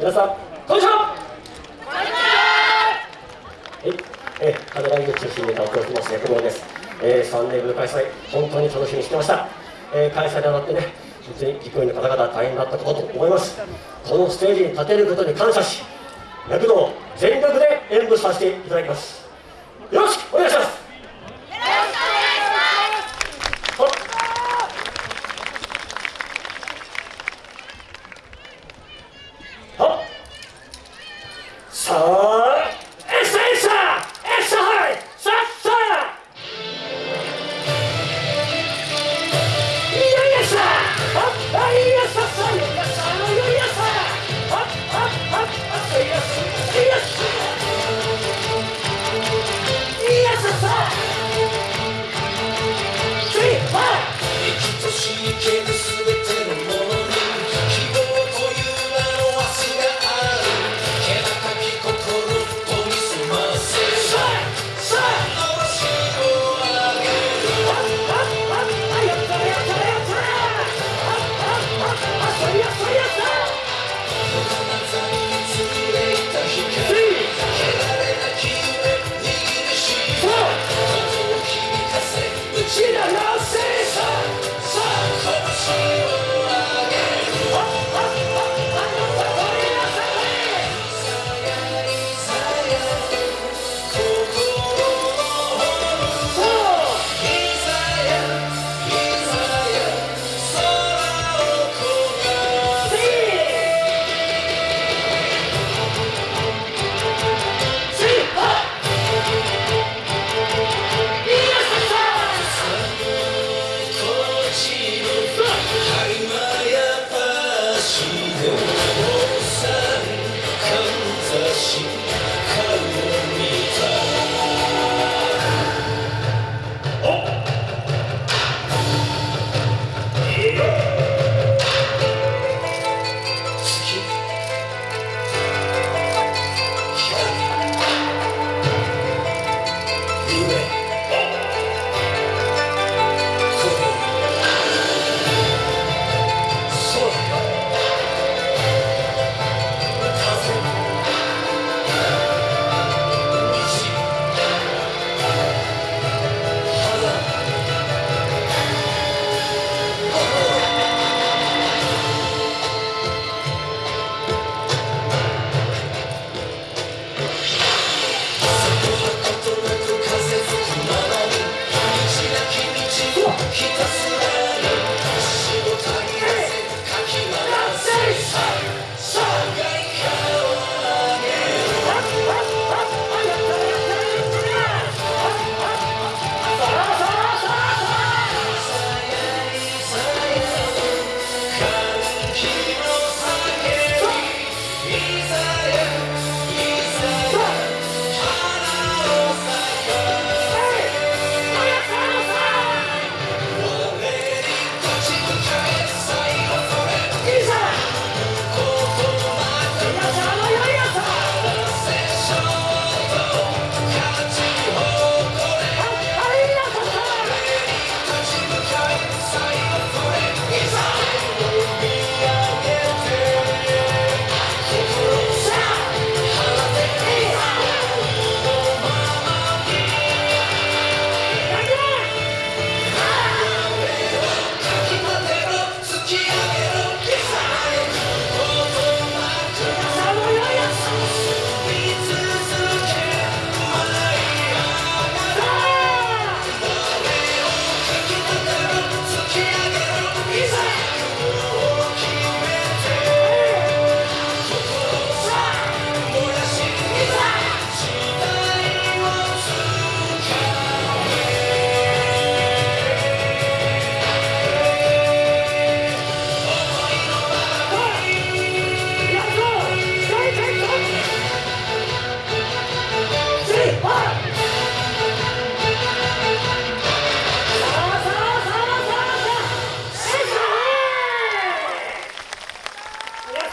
皆さんこんにちは。は。い、えー、カメライン中心に歌を送ってます役者です、えー、3年ぶり開催本当に楽しみにしてました、えー、開催であってね本当に実行委員の方々大変だったことと思います。このステージに立てることに感謝し躍動を全力で演舞させていただきます。よろしくお願いします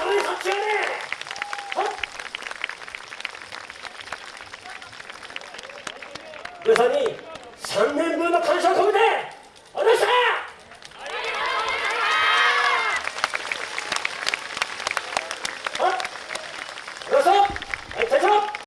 마음을 거쳐내!